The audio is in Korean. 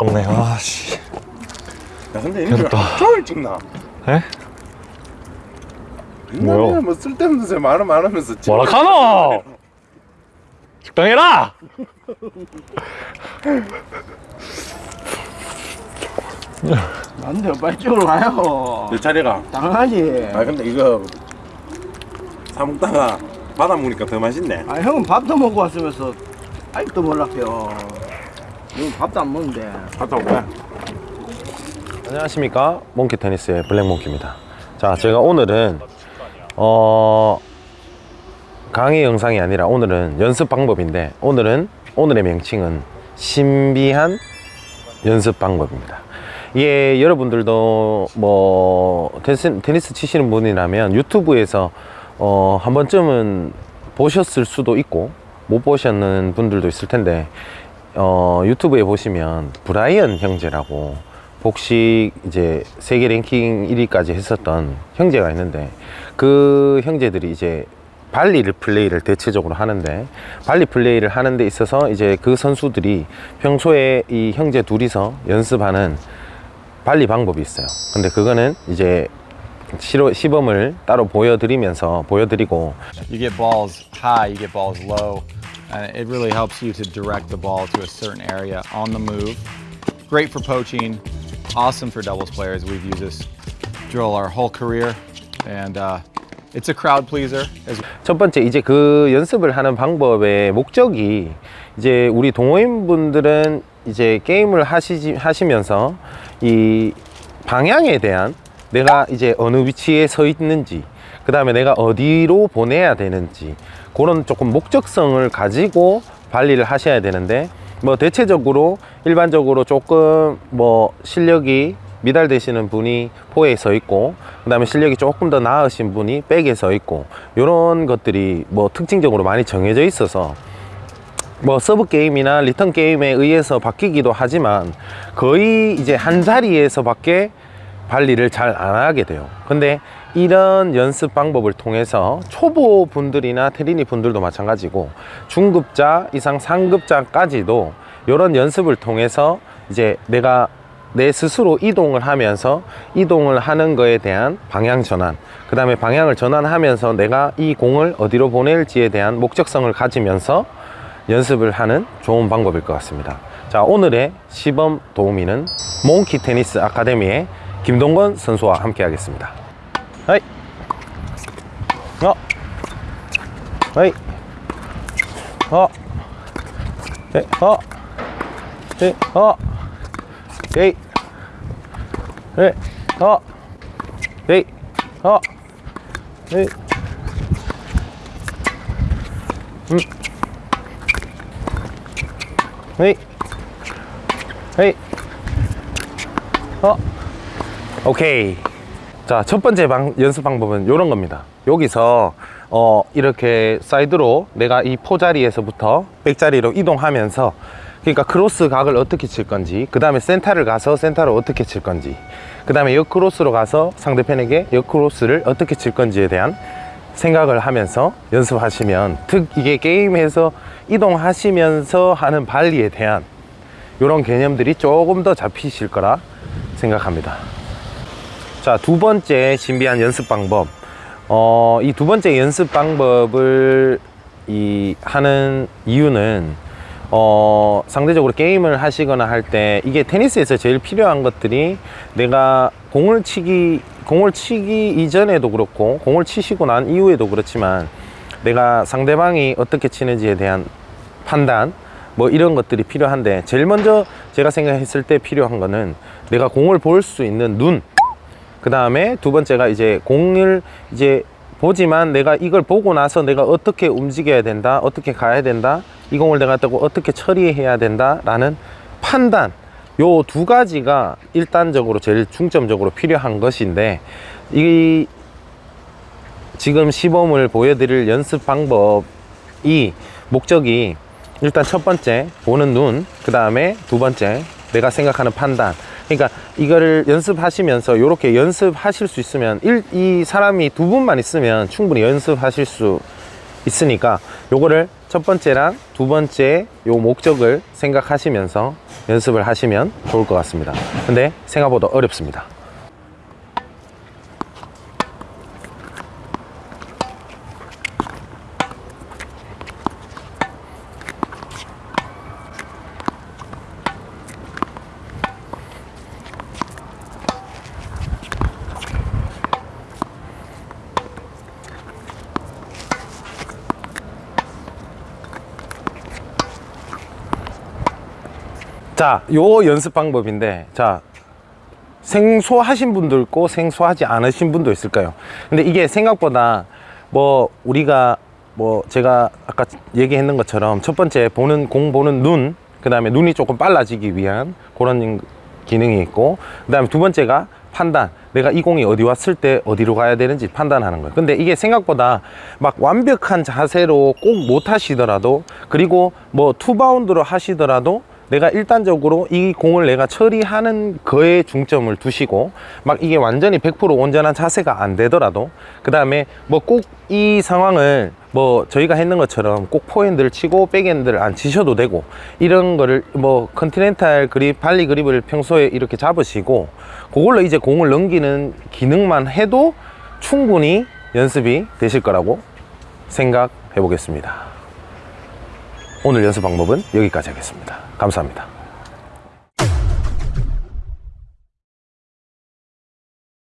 없네 아씨 야 근데 됐다. 종일 찍나? 에? 뭐요? 뭐요? 뭐 쓸데없는 소리 말은 말하면서 찍- 뭐라 카노 적당해라 안돼요 빨리 찍으러 가요 내 차례가 당연하지 아 근데 이거 사 먹다가 받아 먹으니까 더 맛있네 아 형은 밥도 먹고 왔으면서 아직도 몰락해요 형은 밥도 안 먹는데. 갔다 올게 안녕하십니까? 몽키 테니스의 블랙몽키입니다. 자 제가 오늘은 어 강의 영상이 아니라 오늘은 연습 방법인데 오늘은 오늘의 명칭은 신비한 연습 방법입니다. 이게 여러분들도 뭐 테니스, 테니스 치시는 분이라면 유튜브에서 어, 한 번쯤은 보셨을 수도 있고 못 보셨는 분들도 있을 텐데 어, 유튜브에 보시면 브라이언 형제라고 복식 이제 세계 랭킹 1위까지 했었던 형제가 있는데 그 형제들이 이제 발리를 플레이를 대체적으로 하는데 발리 플레이를 하는 데 있어서 이제 그 선수들이 평소에 이 형제 둘이서 연습하는 발리 방법이 있어요. 근데 그거는 이제 시로, 시범을 따로 보여드리면서 보여드리고 get balls high, get balls low, and it really helps you to direct the ball to a certain area on the move. Great for poaching, awesome for doubles players. We've used this drill our whole career, and uh, it's a crowd pleaser as 첫 번째 이제 그 연습을 하는 방법의 목적이 이제 우리 동호인 분들은 이제 게임을 하시지 하시면서 이 방향에 대한 내가 이제 어느 위치에 서 있는지 그 다음에 내가 어디로 보내야 되는지 그런 조금 목적성을 가지고 발리를 하셔야 되는데 뭐 대체적으로 일반적으로 조금 뭐 실력이 미달되시는 분이 포에 서 있고 그 다음에 실력이 조금 더 나으신 분이 back에 서 있고 이런 것들이 뭐 특징적으로 많이 정해져 있어서 뭐 서브 게임이나 리턴 게임에 의해서 바뀌기도 하지만 거의 이제 한 자리에서 밖에 발리를 잘 안 하게 돼요. 근데 이런 연습 방법을 통해서 초보 분들이나 테리니 분들도 마찬가지고 중급자 이상 상급자까지도 이런 연습을 통해서 이제 내가 내 스스로 이동을 하면서 이동을 하는 거에 대한 방향 전환 그 다음에 방향을 전환하면서 내가 이 공을 어디로 보낼지에 대한 목적성을 가지면서 연습을 하는 좋은 방법일 것 같습니다. 자 오늘의 시범 도우미는 몽키 테니스 아카데미의 김동건 선수와 함께 하겠습니다 하이 어 하이 어 네, 어 네, 어 에이 네, 어 에이 어 에이 음 헤이 헤이 어 오케이 자 첫 번째 방, 연습 방법은 이런 겁니다. 여기서 어 이렇게 사이드로 내가 이 포 자리에서부터 백 자리로 이동하면서 그러니까 크로스 각을 어떻게 칠 건지 그 다음에 센터를 가서 센터를 어떻게 칠 건지 그 다음에 역크로스로 가서 상대편에게 역크로스를 어떻게 칠 건지에 대한 생각을 하면서 연습하시면 특 이게 게임에서 이동하시면서 하는 발리에 대한 이런 개념들이 조금 더 잡히실 거라 생각합니다 자두 번째 신비한 연습 방법. 어, 이 두 번째 연습 방법을 이 하는 이유는 어, 상대적으로 게임을 하시거나 할 때 이게 테니스에서 제일 필요한 것들이 내가 공을 치기 공을 치기 이전에도 그렇고 공을 치시고 난 이후에도 그렇지만 내가 상대방이 어떻게 치는지에 대한 판단 뭐 이런 것들이 필요한데 제일 먼저 제가 생각했을 때 필요한 거는 내가 공을 볼 수 있는 눈 그 다음에 두 번째가 이제 공을 이제 보지만 내가 이걸 보고 나서 내가 어떻게 움직여야 된다 어떻게 가야 된다 이 공을 내가 뜨고 어떻게 처리해야 된다 라는 판단. 요 두 가지가 일단적으로 제일 중점적으로 필요한 것인데 이 지금 시범을 보여드릴 연습 방법이 목적이 일단 첫 번째 보는 눈 그 다음에 두 번째 내가 생각하는 판단 그러니까 이거를 연습하시면서 이렇게 연습하실 수 있으면 일, 이 사람이 두 분만 있으면 충분히 연습하실 수 있으니까 요거를 첫 번째랑 두 번째 요 목적을 생각하시면서 연습을 하시면 좋을 것 같습니다. 근데 생각보다 어렵습니다. 자, 요 연습 방법인데, 자, 생소하신 분도 있고 생소하지 않으신 분도 있을까요? 근데 이게 생각보다 뭐 우리가 뭐 제가 아까 얘기했는 것처럼 첫 번째 보는 공 보는 눈, 그 다음에 눈이 조금 빨라지기 위한 그런 기능이 있고, 그 다음에 두 번째가 판단. 내가 이 공이 어디 왔을 때 어디로 가야 되는지 판단하는 거예요. 근데 이게 생각보다 막 완벽한 자세로 꼭 못 하시더라도 그리고 뭐 투바운드로 하시더라도 내가 일차적으로 이 공을 내가 처리하는 거에 중점을 두시고 막 이게 완전히 100% 온전한 자세가 안 되더라도 그 다음에 뭐 꼭 이 상황을 뭐 저희가 했는 것처럼 꼭 포핸드를 치고 백핸드를 안 치셔도 되고 이런 거를 뭐 continental 그립 발리 그립을 평소에 이렇게 잡으시고 그걸로 이제 공을 넘기는 기능만 해도 충분히 연습이 되실 거라고 생각해 보겠습니다. 오늘 연습 방법은 여기까지 하겠습니다 감사합니다